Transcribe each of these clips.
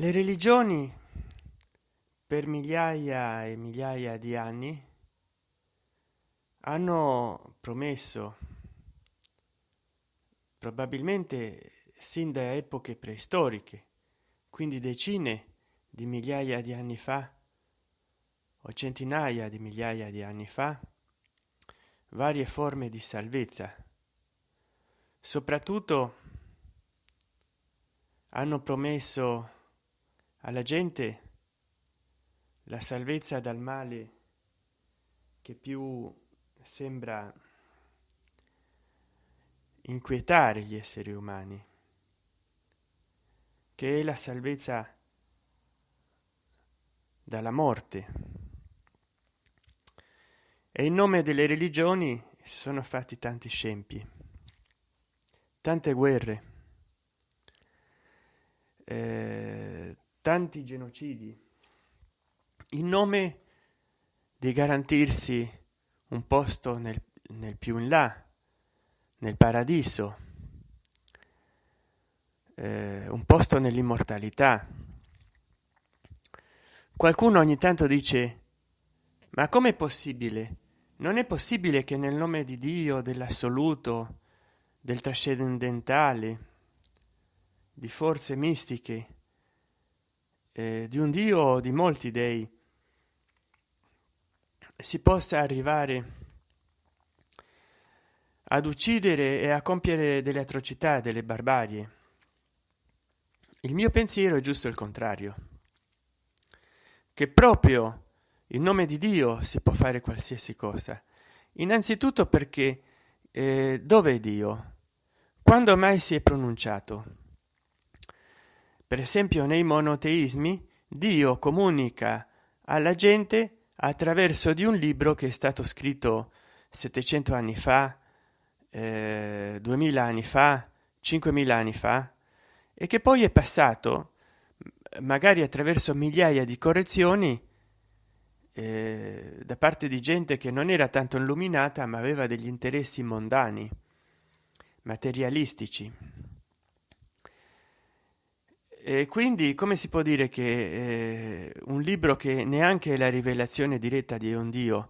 le religioni per migliaia e migliaia di anni hanno promesso probabilmente sin da epoche preistoriche quindi decine di migliaia di anni fa o centinaia di migliaia di anni fa varie forme di salvezza. Soprattutto hanno promesso alla gente la salvezza dal male che più sembra inquietare gli esseri umani che è la salvezza dalla morte. E in nome delle religioni si sono fatti tanti scempi tante guerre eh, tanti genocidi. In nome di garantirsi un posto nel, nel più in là nel paradiso eh, un posto nell'immortalità. Qualcuno ogni tanto dice ma com'è possibile? Non è possibile che nel nome di dio dell'assoluto del trascendentale di forze mistiche eh, di un dio di molti dei si possa arrivare ad uccidere e a compiere delle atrocità delle barbarie. Il mio pensiero è giusto il contrario che proprio in nome di dio si può fare qualsiasi cosa. Innanzitutto perché eh, dove è dio? Quando mai si è pronunciato per esempio nei monoteismi dio comunica alla gente attraverso di un libro che è stato scritto 700 anni fa eh, 2000 anni fa 5000 anni fa e che poi è passato magari attraverso migliaia di correzioni eh, da parte di gente che non era tanto illuminata ma aveva degli interessi mondani materialistici e quindi come si può dire che eh, un libro che neanche la rivelazione diretta di un dio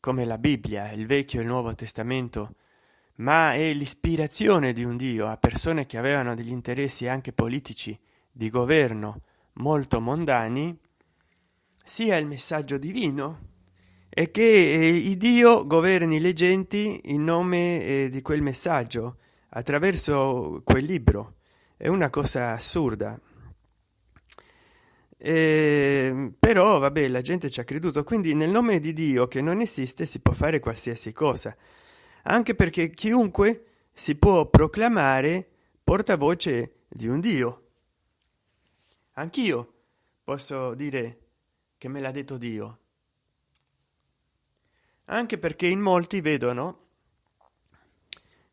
come la bibbia il vecchio e il nuovo testamento ma è l'ispirazione di un dio a persone che avevano degli interessi anche politici di governo molto mondani sia il messaggio divino e che eh, il dio governi le genti in nome eh, di quel messaggio attraverso quel libro è una cosa assurda. Eh, però vabbè la gente ci ha creduto quindi nel nome di dio che non esiste si può fare qualsiasi cosa. Anche perché chiunque si può proclamare portavoce di un dio. Anch'io posso dire che me l'ha detto dio. Anche perché in molti vedono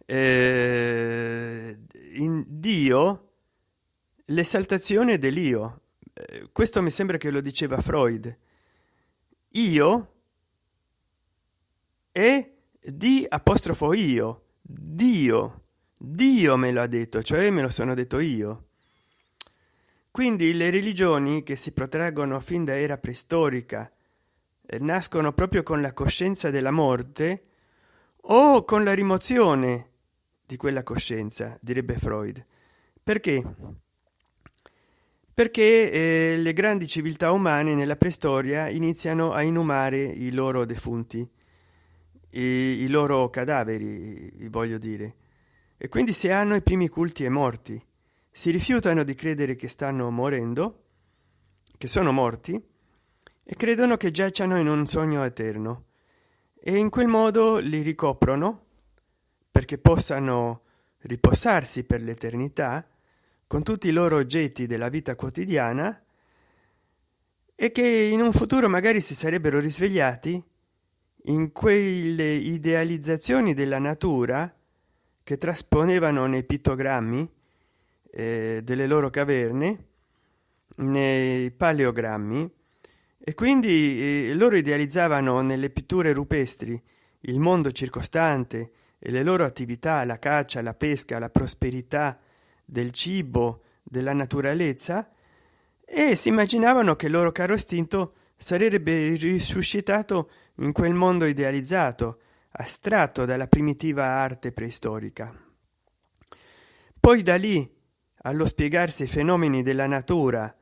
eh, in dio l'esaltazione dell'io. Eh, questo mi sembra che lo diceva freud. Io e di apostrofo io. Dio. Dio me lo ha detto cioè me lo sono detto io. Quindi le religioni che si protraggono fin da era preistorica eh, nascono proprio con la coscienza della morte o con la rimozione di quella coscienza direbbe freud. Perché? Perché eh, le grandi civiltà umane nella preistoria iniziano a inumare i loro defunti i, i loro cadaveri voglio dire. E quindi se hanno i primi culti e morti si rifiutano di credere che stanno morendo che sono morti e credono che giacciano in un sogno eterno. E in quel modo li ricoprono perché possano riposarsi per l'eternità con tutti i loro oggetti della vita quotidiana e che in un futuro magari si sarebbero risvegliati in quelle idealizzazioni della natura che trasponevano nei pittogrammi eh, delle loro caverne nei paleogrammi. E quindi eh, loro idealizzavano nelle pitture rupestri il mondo circostante e le loro attività la caccia la pesca la prosperità del cibo della naturalezza e si immaginavano che il loro caro istinto sarebbe risuscitato in quel mondo idealizzato astratto dalla primitiva arte preistorica. Poi da lì allo spiegarsi i fenomeni della natura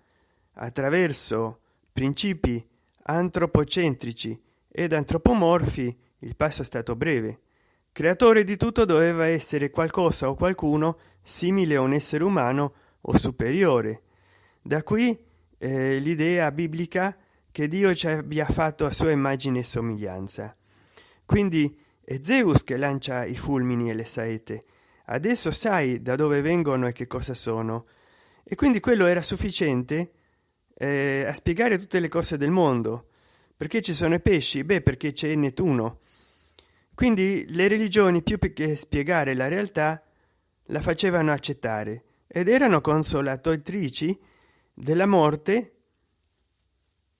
attraverso principi antropocentrici ed antropomorfi il passo è stato breve creatore di tutto doveva essere qualcosa o qualcuno simile a un essere umano o superiore. Da qui eh, l'idea biblica che dio ci abbia fatto a sua immagine e somiglianza. Quindi è zeus che lancia i fulmini e le saette adesso sai da dove vengono e che cosa sono. E quindi quello era sufficiente eh, a spiegare tutte le cose del mondo. Perché ci sono i pesci? Beh perché c'è nettuno quindi le religioni più che spiegare la realtà la facevano accettare ed erano consolatrici della morte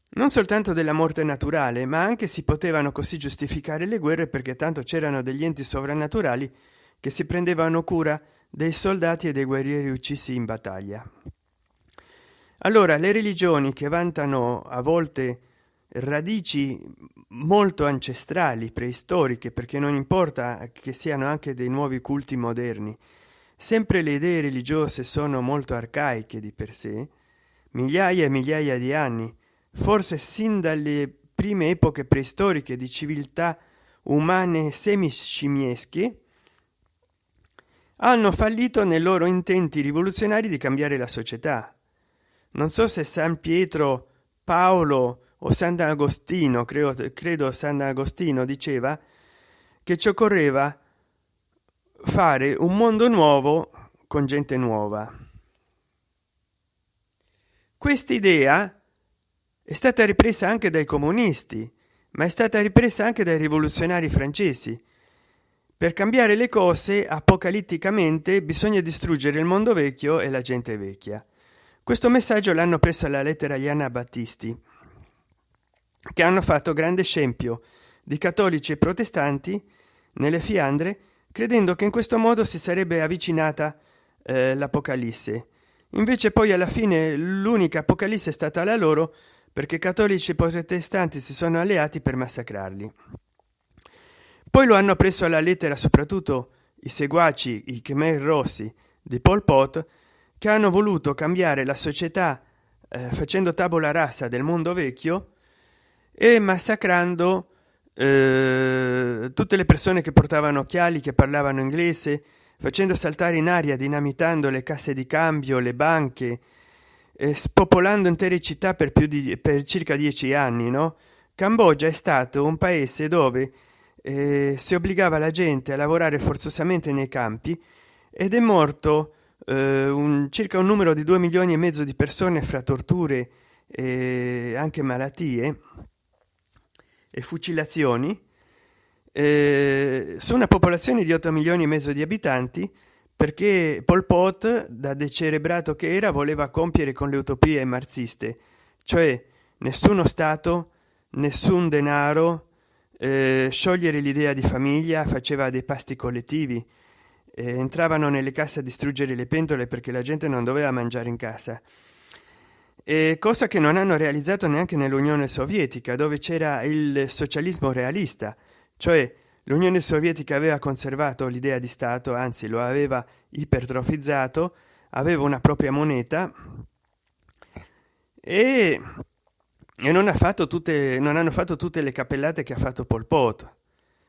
non soltanto della morte naturale ma anche si potevano così giustificare le guerre perché tanto c'erano degli enti sovrannaturali che si prendevano cura dei soldati e dei guerrieri uccisi in battaglia. Allora le religioni che vantano a volte radici molto ancestrali preistoriche perché non importa che siano anche dei nuovi culti moderni. Sempre le idee religiose sono molto arcaiche di per sé migliaia e migliaia di anni. Forse sin dalle prime epoche preistoriche di civiltà umane semiscimiesche hanno fallito nei loro intenti rivoluzionari di cambiare la società. Non so se san pietro paolo o sant'agostino credo, credo sant'agostino diceva che ci occorreva fare un mondo nuovo con gente nuova. Quest'idea è stata ripresa anche dai comunisti ma è stata ripresa anche dai rivoluzionari francesi. Per cambiare le cose apocalitticamente bisogna distruggere il mondo vecchio e la gente vecchia. Questo messaggio l'hanno preso alla lettera agli anabattisti che hanno fatto grande scempio di cattolici e protestanti nelle fiandre credendo che in questo modo si sarebbe avvicinata eh, l'apocalisse. Invece poi alla fine l'unica apocalisse è stata la loro perché cattolici e protestanti si sono alleati per massacrarli. Poi lo hanno preso alla lettera soprattutto i seguaci i khmer rossi di pol pot che hanno voluto cambiare la società eh, facendo tavola rasa del mondo vecchio e massacrando eh, tutte le persone che portavano occhiali che parlavano inglese facendo saltare in aria dinamitando le casse di cambio le banche eh, spopolando intere città per più di per circa dieci anni no? Cambogia è stato un paese dove eh, si obbligava la gente a lavorare forzosamente nei campi ed è morto eh, un, circa un numero di due milioni e mezzo di persone fra torture e anche malattie e fucilazioni eh, su una popolazione di 8 milioni e mezzo di abitanti perché Pol Pot, da decerebrato che era, voleva compiere con le utopie marxiste, cioè nessuno Stato, nessun denaro, eh, sciogliere l'idea di famiglia, faceva dei pasti collettivi, eh, entravano nelle case a distruggere le pentole perché la gente non doveva mangiare in casa e cosa che non hanno realizzato neanche nell'unione sovietica dove c'era il socialismo realista. Cioè l'unione sovietica aveva conservato l'idea di stato anzi lo aveva ipertrofizzato aveva una propria moneta e, e non ha fatto tutte non hanno fatto tutte le cappellate che ha fatto pol pot.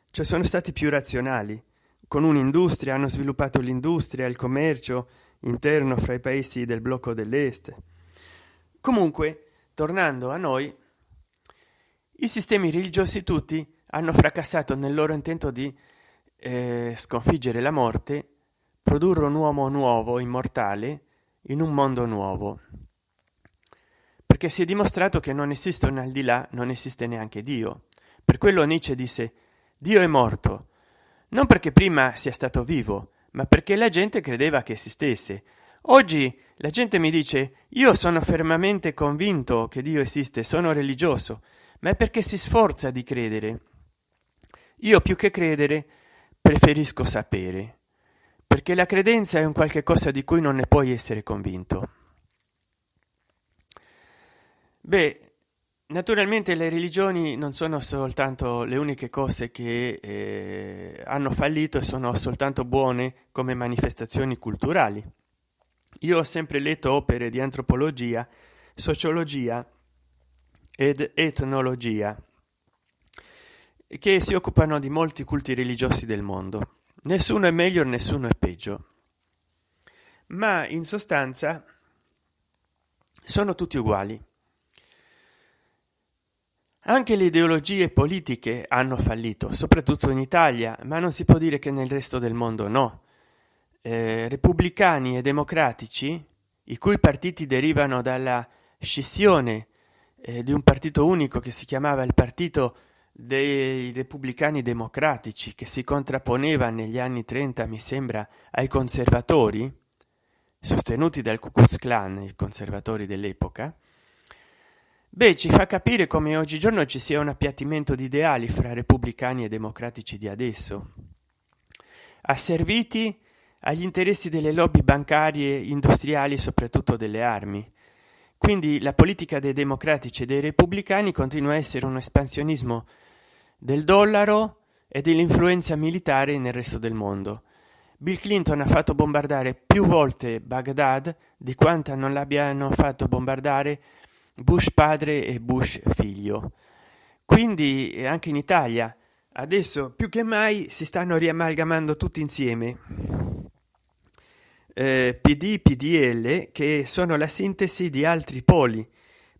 Cioè sono stati più razionali. Con un'industria hanno sviluppato l'industria il commercio interno fra i paesi del blocco dell'est comunque tornando a noi i sistemi religiosi tutti hanno fracassato nel loro intento di eh, sconfiggere la morte produrre un uomo nuovo immortale in un mondo nuovo. Perché si è dimostrato che non esiste un al di là non esiste neanche dio. Per quello nietzsche disse dio è morto non perché prima sia stato vivo ma perché la gente credeva che esistesse oggi la gente mi dice io sono fermamente convinto che dio esiste sono religioso ma è perché si sforza di credere. Io più che credere preferisco sapere perché la credenza è un qualche cosa di cui non ne puoi essere convinto. Beh naturalmente le religioni non sono soltanto le uniche cose che eh, hanno fallito e sono soltanto buone come manifestazioni culturali io ho sempre letto opere di antropologia sociologia ed etnologia che si occupano di molti culti religiosi del mondo. Nessuno è meglio nessuno è peggio. Ma in sostanza sono tutti uguali. Anche le ideologie politiche hanno fallito soprattutto in italia ma non si può dire che nel resto del mondo no repubblicani e democratici i cui partiti derivano dalla scissione eh, di un partito unico che si chiamava il partito dei repubblicani democratici che si contrapponeva negli anni 30 mi sembra ai conservatori sostenuti dal ku klux klan i conservatori dell'epoca. Beh ci fa capire come oggigiorno ci sia un appiattimento di ideali fra repubblicani e democratici di adesso. Asserviti agli interessi delle lobby bancarie industriali soprattutto delle armi. Quindi la politica dei democratici e dei repubblicani continua a essere un espansionismo del dollaro e dell'influenza militare nel resto del mondo. Bill clinton ha fatto bombardare più volte baghdad di quanta non l'abbiano fatto bombardare bush padre e bush figlio. Quindi eh, anche in italia adesso più che mai si stanno riamalgamando tutti insieme eh, pd pdl che sono la sintesi di altri poli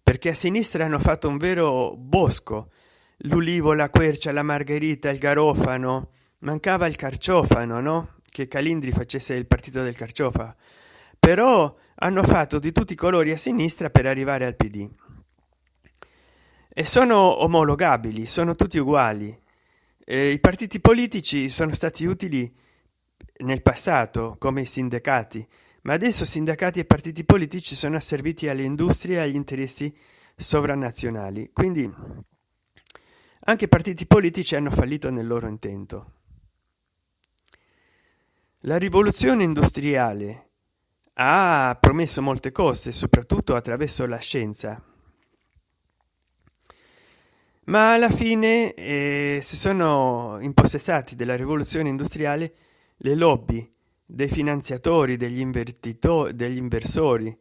perché a sinistra hanno fatto un vero bosco. L'ulivo la quercia la margherita il garofano mancava il carciofano no? Che calindri facesse il partito del carciofa. Però hanno fatto di tutti i colori a sinistra per arrivare al pd e sono omologabili sono tutti uguali. Eh, i partiti politici sono stati utili nel passato come i sindacati. Ma adesso sindacati e partiti politici sono asserviti alle industrie e agli interessi sovranazionali. Quindi anche i partiti politici hanno fallito nel loro intento. La rivoluzione industriale ha promesso molte cose soprattutto attraverso la scienza. Ma alla fine eh, si sono impossessati della rivoluzione industriale le lobby dei finanziatori degli degli inversori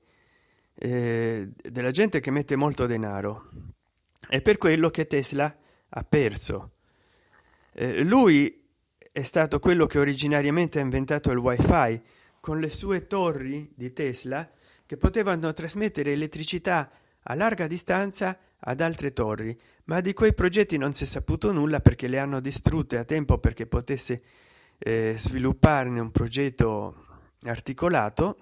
eh, della gente che mette molto denaro. È per quello che tesla ha perso. Eh, lui è stato quello che originariamente ha inventato il wifi con le sue torri di tesla che potevano trasmettere elettricità a larga distanza ad altre torri ma di quei progetti non si è saputo nulla perché le hanno distrutte a tempo perché potesse eh, svilupparne un progetto articolato.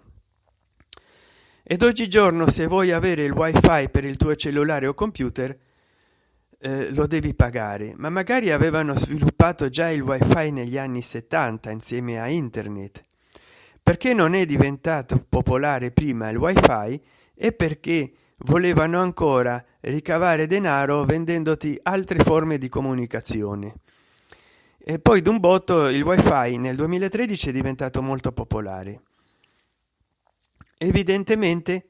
Ed oggigiorno se vuoi avere il wifi per il tuo cellulare o computer eh, lo devi pagare. Ma magari avevano sviluppato già il wifi negli anni 70 insieme a internet. Perché non è diventato popolare prima il wifi? E perché volevano ancora ricavare denaro vendendoti altre forme di comunicazione e poi d'un botto il wifi nel 2013 è diventato molto popolare. Evidentemente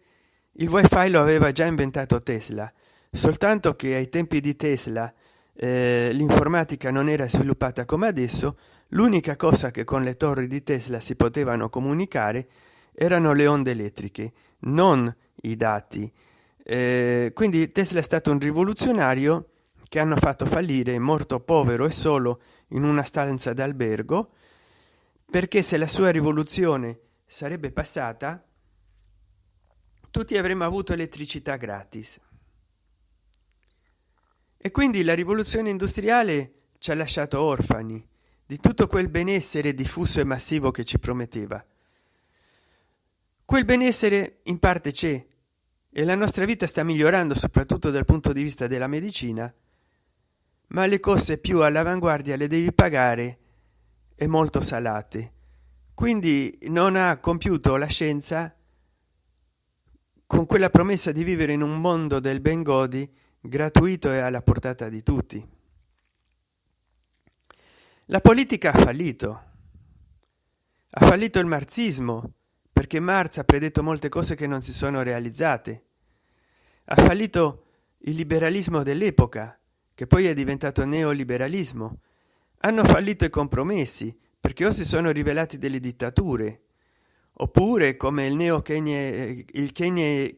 il wifi lo aveva già inventato tesla soltanto che ai tempi di tesla eh, l'informatica non era sviluppata come adesso l'unica cosa che con le torri di tesla si potevano comunicare erano le onde elettriche non i dati. Eh, quindi tesla è stato un rivoluzionario che hanno fatto fallire morto povero e solo in una stanza d'albergo perché se la sua rivoluzione sarebbe passata tutti avremmo avuto elettricità gratis. E quindi la rivoluzione industriale ci ha lasciato orfani di tutto quel benessere diffuso e massivo che ci prometteva. Quel benessere in parte c'è e la nostra vita sta migliorando soprattutto dal punto di vista della medicina ma le cose più all'avanguardia le devi pagare e molto salate. Quindi non ha compiuto la scienza con quella promessa di vivere in un mondo del ben godi gratuito e alla portata di tutti. La politica ha fallito. Ha fallito il marxismo perché marx ha predetto molte cose che non si sono realizzate. Ha fallito il liberalismo dell'epoca che poi è diventato neoliberalismo. Hanno fallito i compromessi perché o si sono rivelati delle dittature oppure come il neo il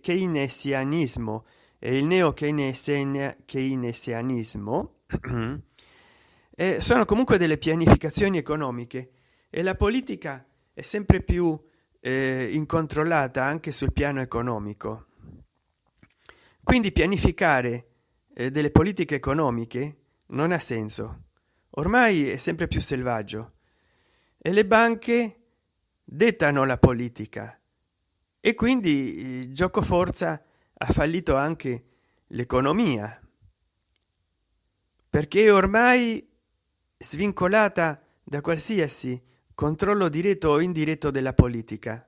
keynesianismo e il neo keynesianismo eh, sono comunque delle pianificazioni economiche e la politica è sempre più eh, incontrollata anche sul piano economico. Quindi pianificare delle politiche economiche non ha senso. Ormai è sempre più selvaggio. E le banche dettano la politica. E quindi gioco forza ha fallito anche l'economia. Perché ormai svincolata da qualsiasi controllo diretto o indiretto della politica.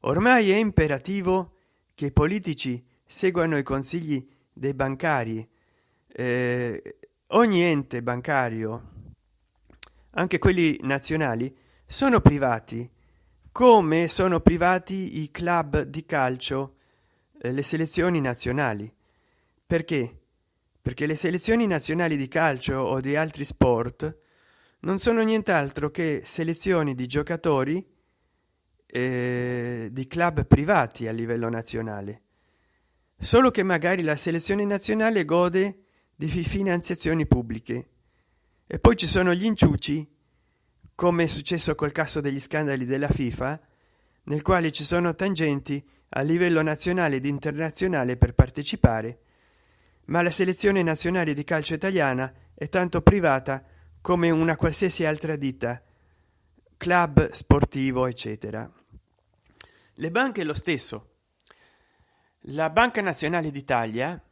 Ormai è imperativo che i politici seguano i consigli dei bancari. Eh, ogni ente bancario anche quelli nazionali sono privati come sono privati i club di calcio eh, le selezioni nazionali. Perché? Perché le selezioni nazionali di calcio o di altri sport non sono nient'altro che selezioni di giocatori eh, di club privati a livello nazionale solo che magari la selezione nazionale gode di finanziazioni pubbliche. E poi ci sono gli inciuci come è successo col caso degli scandali della fifa nel quale ci sono tangenti a livello nazionale ed internazionale per partecipare. Ma la selezione nazionale di calcio italiana è tanto privata come una qualsiasi altra ditta club sportivo eccetera. Le banche lo stesso la banca nazionale d'italia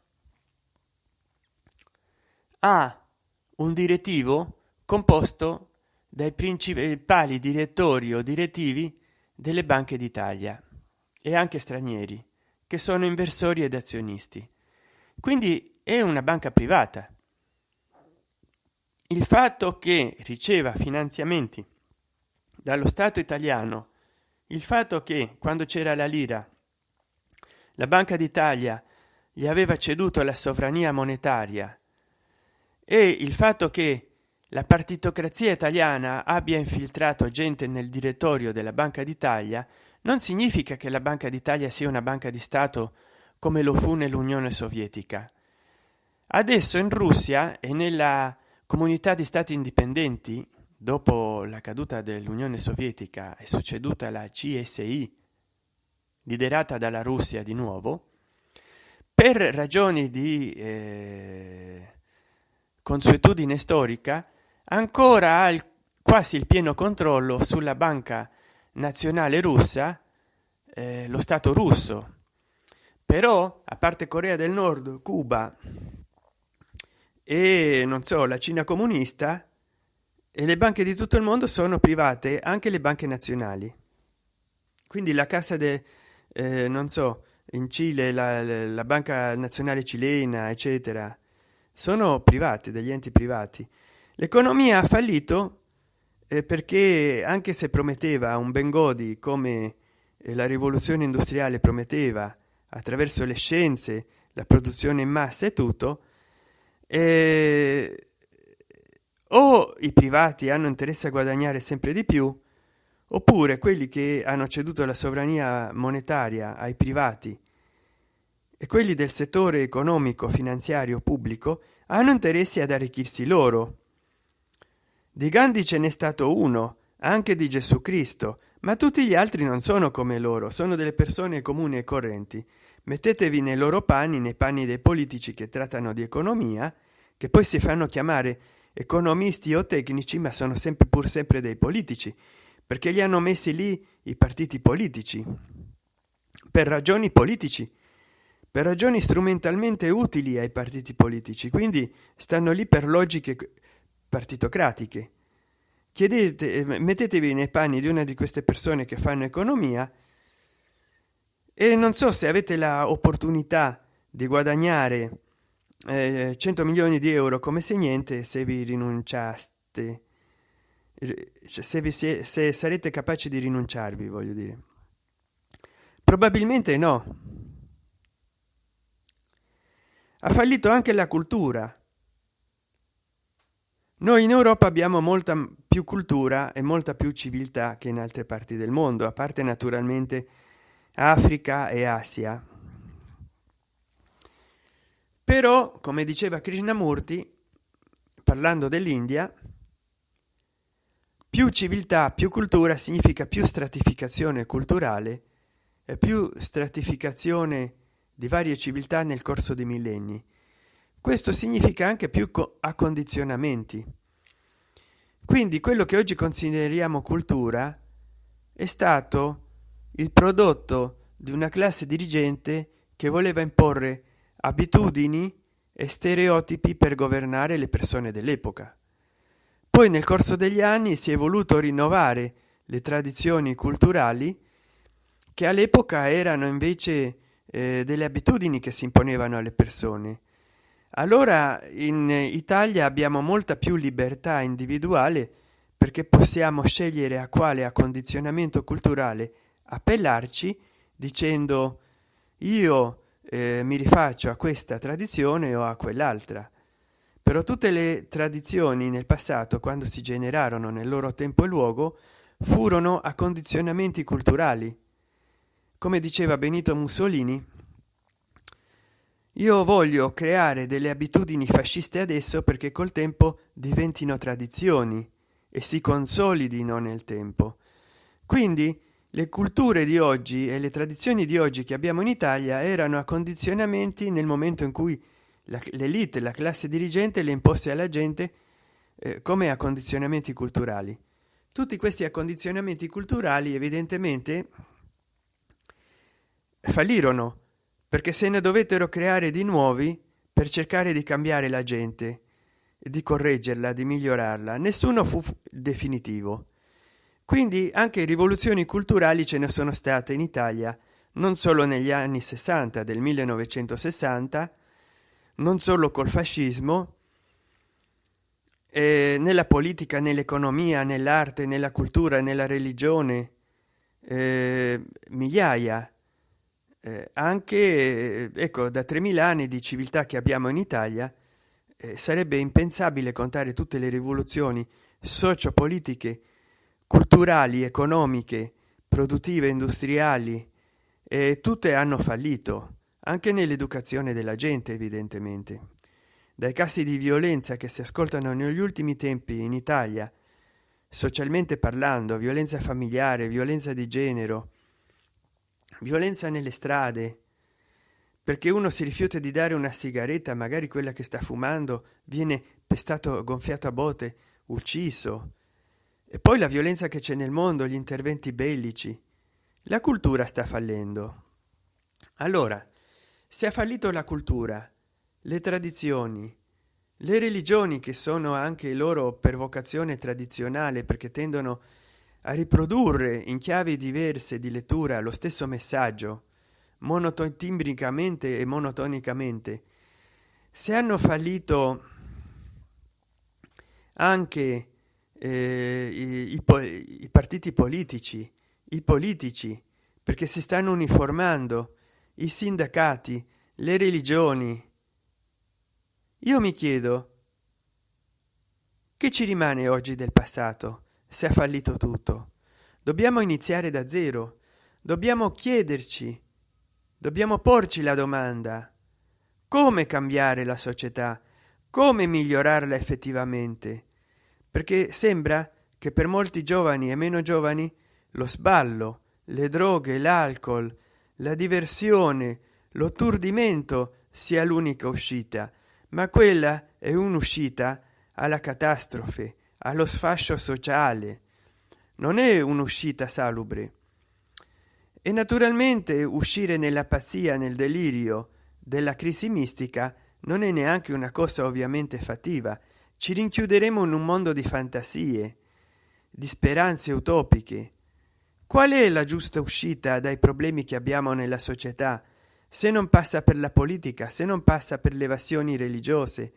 ha un direttivo composto dai principali direttori o direttivi delle banche d'italia e anche stranieri che sono inversori ed azionisti. Quindi è una banca privata. Il fatto che riceva finanziamenti dallo stato italiano il fatto che quando c'era la lira la banca d'italia gli aveva ceduto la sovrania monetaria. E il fatto che la partitocrazia italiana abbia infiltrato gente nel direttorio della banca d'italia non significa che la banca d'italia sia una banca di stato come lo fu nell'unione sovietica. Adesso in russia e nella comunità di stati indipendenti dopo la caduta dell'unione sovietica è succeduta la csi liderata dalla russia di nuovo per ragioni di eh, consuetudine storica ancora ha il, quasi il pieno controllo sulla banca nazionale russa eh, lo stato russo. Però a parte corea del nord cuba e non so la cina comunista e le banche di tutto il mondo sono private anche le banche nazionali. Quindi la cassa de eh, non so in cile la, la banca nazionale cilena eccetera sono private degli enti privati. L'economia ha fallito eh, perché anche se prometteva un bengodi come eh, la rivoluzione industriale prometteva attraverso le scienze la produzione in massa e tutto eh, o i privati hanno interesse a guadagnare sempre di più oppure quelli che hanno ceduto la sovrania monetaria ai privati. E quelli del settore economico finanziario pubblico hanno interessi ad arricchirsi loro. Di gandhi ce n'è stato uno anche di gesù cristo ma tutti gli altri non sono come loro sono delle persone comuni e correnti. Mettetevi nei loro panni nei panni dei politici che trattano di economia che poi si fanno chiamare economisti o tecnici ma sono sempre pur sempre dei politici perché li hanno messi lì i partiti politici. Per ragioni politici per ragioni strumentalmente utili ai partiti politici quindi stanno lì per logiche partitocratiche. Chiedete eh, mettetevi nei panni di una di queste persone che fanno economia e non so se avete la opportunità di guadagnare eh, 100 milioni di euro come se niente se vi rinunciaste se, vi si, se sarete capaci di rinunciarvi voglio dire. Probabilmente no. Ha fallito anche la cultura. Noi in europa abbiamo molta più cultura e molta più civiltà che in altre parti del mondo a parte naturalmente africa e asia. Però come diceva krishnamurti parlando dell'india più civiltà più cultura significa più stratificazione culturale e più stratificazione di varie civiltà nel corso dei millenni. Questo significa anche più accondizionamenti. Quindi quello che oggi consideriamo cultura è stato il prodotto di una classe dirigente che voleva imporre abitudini e stereotipi per governare le persone dell'epoca poi nel corso degli anni si è voluto rinnovare le tradizioni culturali che all'epoca erano invece eh, delle abitudini che si imponevano alle persone. Allora in italia abbiamo molta più libertà individuale perché possiamo scegliere a quale accondizionamento culturale appellarci dicendo io eh, mi rifaccio a questa tradizione o a quell'altra però tutte le tradizioni nel passato quando si generarono nel loro tempo e luogo furono a condizionamenti culturali. Come diceva benito mussolini io voglio creare delle abitudini fasciste adesso perché col tempo diventino tradizioni e si consolidino nel tempo. Quindi le culture di oggi e le tradizioni di oggi che abbiamo in italia erano a condizionamenti nel momento in cui l'elite la classe dirigente le imposte alla gente eh, come a condizionamenti culturali. Tutti questi accondizionamenti culturali evidentemente fallirono perché se ne dovettero creare di nuovi per cercare di cambiare la gente di correggerla di migliorarla. Nessuno fu definitivo. Quindi anche rivoluzioni culturali ce ne sono state in italia non solo negli anni 60 del 1960 non solo col fascismo eh, nella politica nell'economia nell'arte nella cultura nella religione eh, migliaia. Eh, anche ecco da 3000 anni di civiltà che abbiamo in italia eh, sarebbe impensabile contare tutte le rivoluzioni sociopolitiche culturali economiche produttive industriali tutte hanno fallito anche nell'educazione della gente evidentemente. Dai casi di violenza che si ascoltano negli ultimi tempi in italia socialmente parlando violenza familiare violenza di genere violenza nelle strade perché uno si rifiuta di dare una sigaretta magari quella che sta fumando viene pestato gonfiato a botte ucciso. E poi la violenza che c'è nel mondo gli interventi bellici. La cultura sta fallendo. Allora se ha fallito la cultura le tradizioni le religioni che sono anche loro per vocazione tradizionale perché tendono a riprodurre in chiavi diverse di lettura lo stesso messaggio monotimbricamente e monotonicamente. Se hanno fallito anche eh, i, i, i partiti politici i politici perché si stanno uniformando i sindacati le religioni. Io mi chiedo che ci rimane oggi del passato se ha fallito tutto? Dobbiamo iniziare da zero. Dobbiamo chiederci dobbiamo porci la domanda come cambiare la società come migliorarla effettivamente? Perché sembra che per molti giovani e meno giovani lo sballo le droghe l'alcol la diversione l'otturdimento sia l'unica uscita ma quella è un'uscita alla catastrofe allo sfascio sociale. Non è un'uscita salubre. E naturalmente uscire nella pazzia nel delirio della crisi mistica non è neanche una cosa ovviamente fattiva. Ci rinchiuderemo in un mondo di fantasie di speranze utopiche qual è la giusta uscita dai problemi che abbiamo nella società? Se non passa per la politica se non passa per le evasioni religiose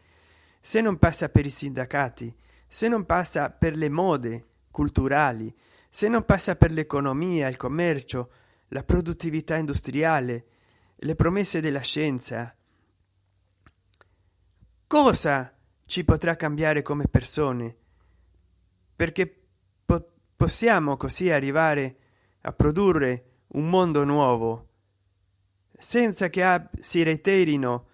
se non passa per i sindacati se non passa per le mode culturali se non passa per l'economia il commercio la produttività industriale le promesse della scienza. Cosa ci potrà cambiare come persone? Perché po possiamo così arrivare a produrre un mondo nuovo senza che si reiterino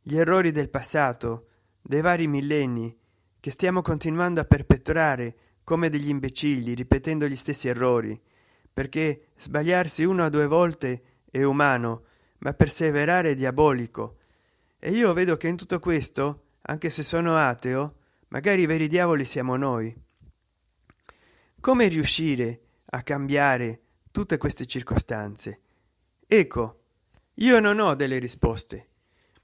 gli errori del passato dei vari millenni che stiamo continuando a perpetrare come degli imbecilli ripetendo gli stessi errori. Perché sbagliarsi una o due volte è umano ma perseverare è diabolico. E io vedo che in tutto questo anche se sono ateo magari i veri diavoli siamo noi. Come riuscire a cambiare tutte queste circostanze. Ecco io non ho delle risposte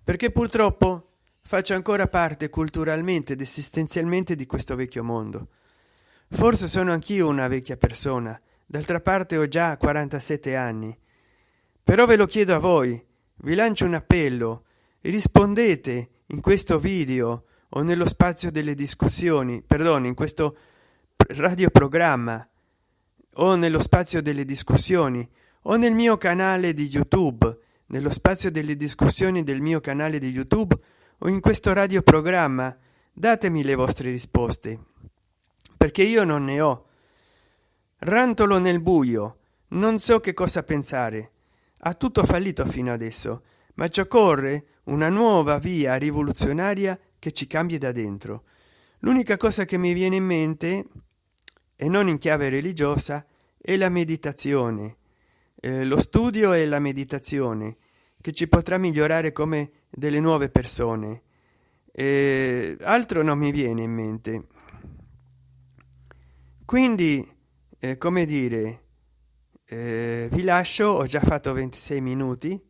perché purtroppo faccio ancora parte culturalmente ed esistenzialmente di questo vecchio mondo. Forse sono anch'io una vecchia persona d'altra parte ho già 47 anni. Però ve lo chiedo a voi vi lancio un appello rispondete in questo video o nello spazio delle discussioni perdono in questo radioprogramma o nello spazio delle discussioni o nel mio canale di youtube. Nello spazio delle discussioni del mio canale di youtube o in questo radioprogramma datemi le vostre risposte. Perché io non ne ho. Rantolo nel buio non so che cosa pensare. Ha tutto fallito fino adesso ma ci occorre una nuova via rivoluzionaria che ci cambi da dentro. L'unica cosa che mi viene in mente e non in chiave religiosa è la meditazione. Eh, lo studio e la meditazione che ci potrà migliorare come delle nuove persone. Eh, altro non mi viene in mente. Quindi eh, come dire eh, vi lascio ho già fatto 26 minuti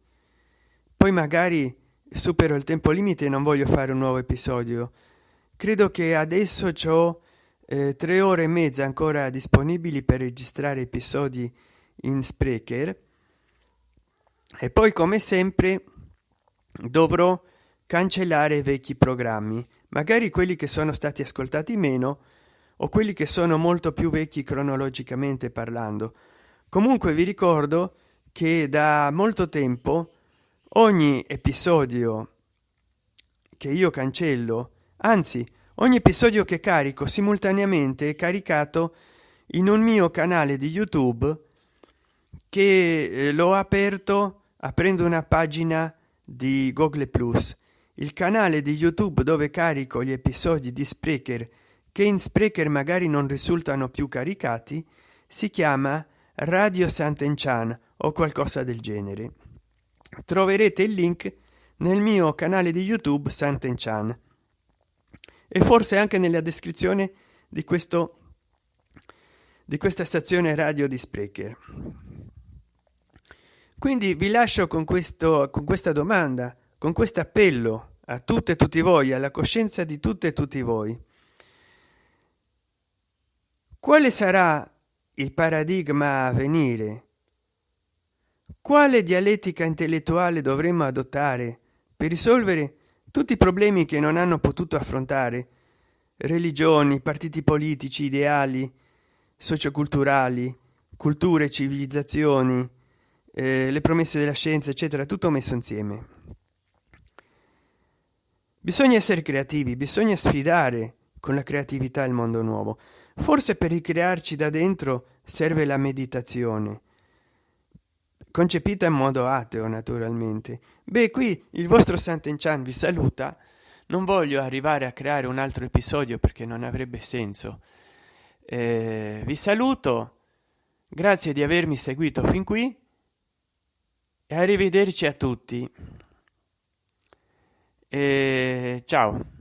poi magari supero il tempo limite e non voglio fare un nuovo episodio. Credo che adesso eh, tre ore e mezza ancora disponibili per registrare episodi in sprecher e poi come sempre dovrò cancellare vecchi programmi. Magari quelli che sono stati ascoltati meno o quelli che sono molto più vecchi cronologicamente parlando. Comunque vi ricordo che da molto tempo ogni episodio che io cancello anzi ogni episodio che carico simultaneamente è caricato in un mio canale di youtube che eh, l'ho aperto aprendo una pagina di google plus. Il canale di youtube dove carico gli episodi di sprecher che in sprecher magari non risultano più caricati si chiama radio sant'enchan o qualcosa del genere. Troverete il link nel mio canale di youtube sant'enchan e forse anche nella descrizione di questo di questa stazione radio di sprecher. Quindi vi lascio con questo con questa domanda con questo appello a tutte e tutti voi alla coscienza di tutte e tutti voi. Quale sarà il paradigma a venire? Quale dialettica intellettuale dovremmo adottare per risolvere tutti i problemi che non hanno potuto affrontare religioni partiti politici ideali socioculturali culture civilizzazioni eh, le promesse della scienza eccetera tutto messo insieme. Bisogna essere creativi bisogna sfidare con la creatività il mondo nuovo. Forse per ricrearci da dentro serve la meditazione concepita in modo ateo naturalmente. Beh qui il vostro sant'enchan vi saluta. Non voglio arrivare a creare un altro episodio perché non avrebbe senso. Eh, vi saluto. Grazie di avermi seguito fin qui. E arrivederci a tutti. E ciao